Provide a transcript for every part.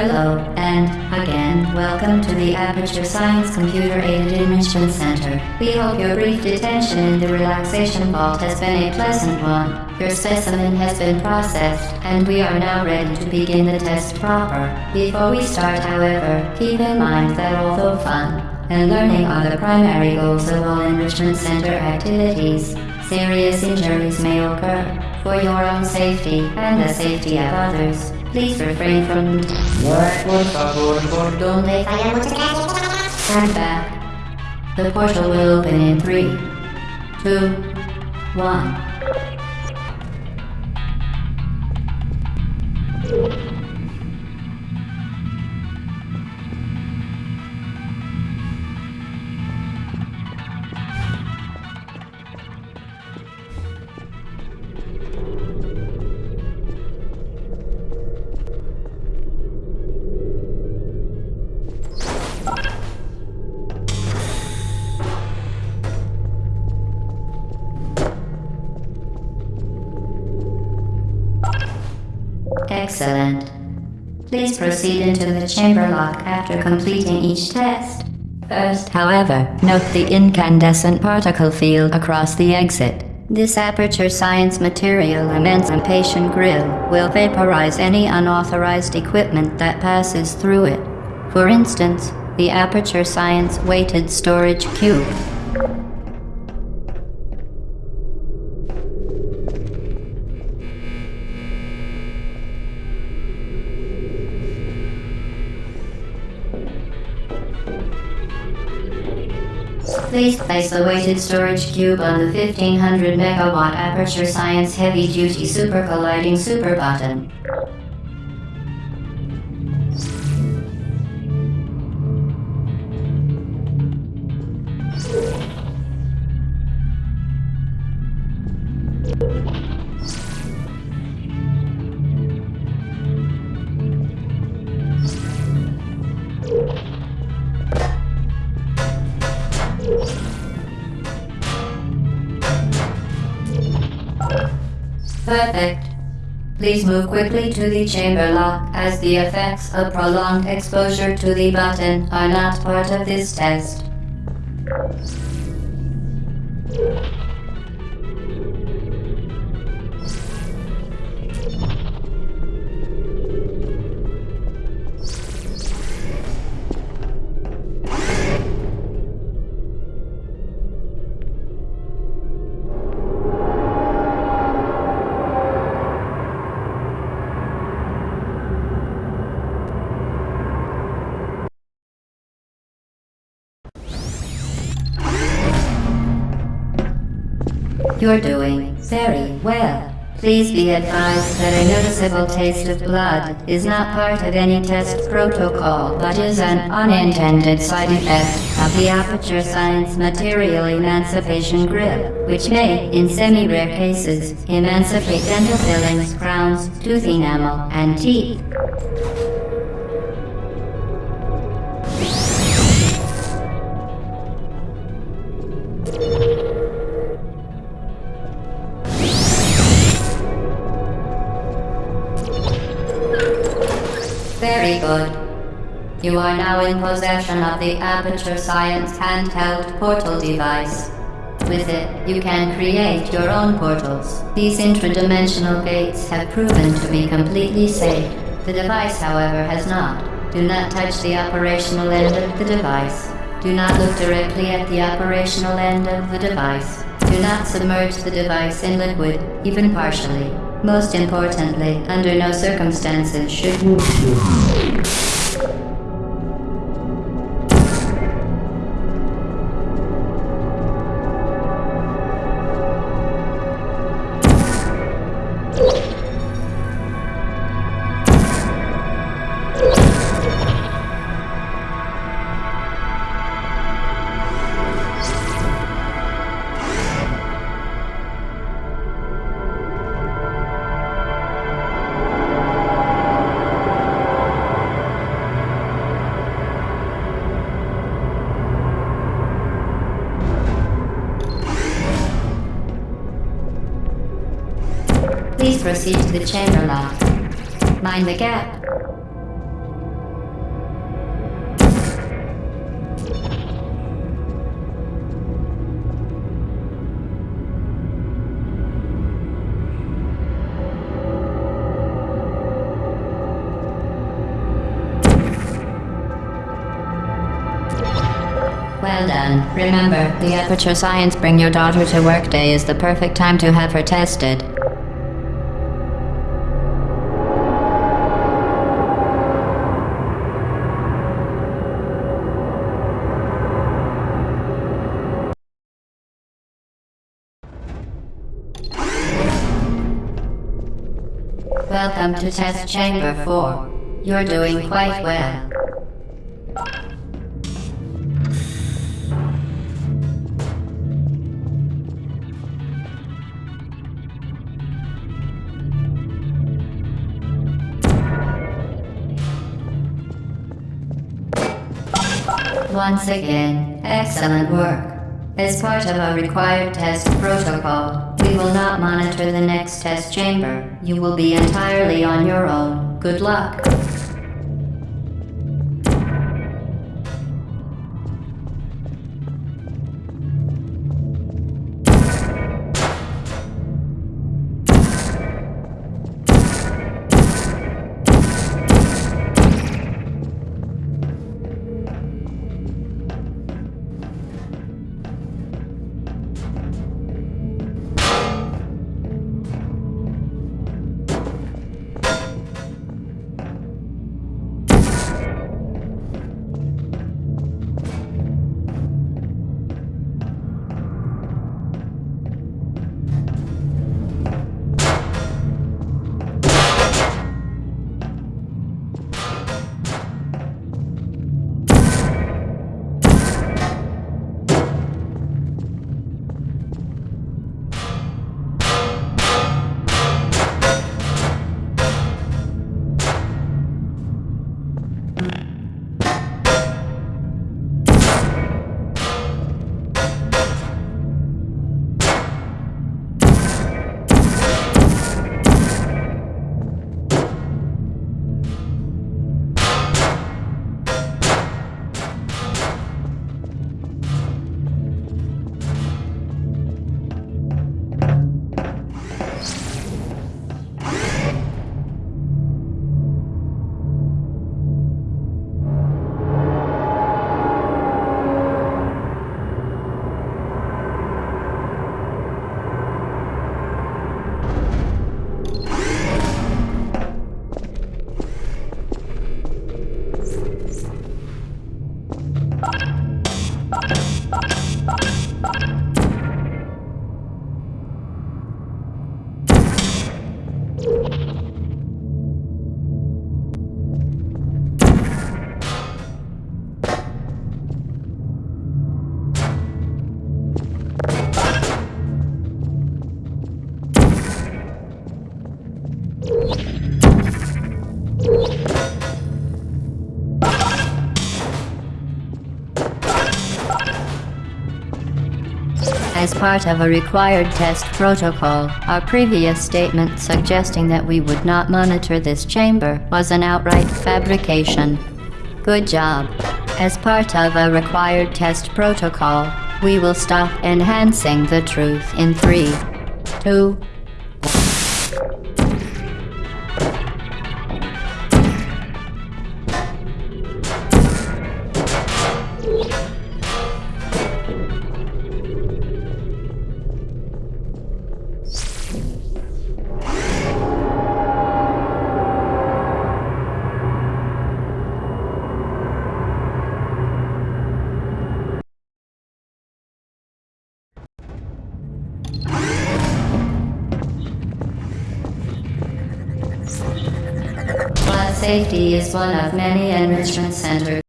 Hello, and again, welcome to the Aperture Science Computer Aided Enrichment Center. We hope your brief detention in the relaxation vault has been a pleasant one. Your specimen has been processed, and we are now ready to begin the test proper. Before we start, however, keep in mind that although fun and learning are the primary goals of all Enrichment Center activities, serious injuries may occur. For your own safety and the safety of others, please refrain from What? Por favor, por donde stand back. The portal will open in three, two, one. Excellent. Please proceed into the chamber lock after completing each test. First, however, note the incandescent particle field across the exit. This Aperture Science material emancipation grill will vaporize any unauthorized equipment that passes through it. For instance, the Aperture Science weighted storage cube. Please place the weighted storage cube on the 1500 megawatt Aperture Science Heavy Duty Super Colliding Super Button. Perfect. Please move quickly to the chamber lock as the effects of prolonged exposure to the button are not part of this test. You're doing very well. Please be advised that a noticeable taste of blood is not part of any test protocol, but is an unintended side effect of the Aperture Science Material Emancipation Grill, which may, in semi-rare cases, emancipate dental fillings, crowns, tooth enamel, and teeth. Now in possession of the Aperture Science handheld portal device. With it, you can create your own portals. These intradimensional gates have proven to be completely safe. The device, however, has not. Do not touch the operational end of the device. Do not look directly at the operational end of the device. Do not submerge the device in liquid, even partially. Most importantly, under no circumstances should you... Please proceed to the chamber lock. Mind the gap. Well done. Remember, the Aperture Science Bring Your Daughter to Work Day is the perfect time to have her tested. Welcome to Test Chamber 4. You're doing quite well. Once again, excellent work. As part of a required test protocol, we will not monitor the next test chamber. You will be entirely on your own. Good luck. as part of a required test protocol. Our previous statement suggesting that we would not monitor this chamber was an outright fabrication. Good job. As part of a required test protocol, we will stop enhancing the truth in 3, 2, safety is one of many enrichment centers.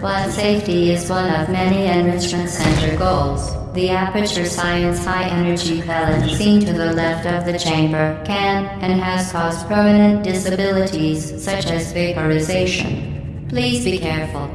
Blood safety is one of many enrichment center goals. The aperture science high energy pellet seen to the left of the chamber can and has caused permanent disabilities such as vaporization. Please be careful.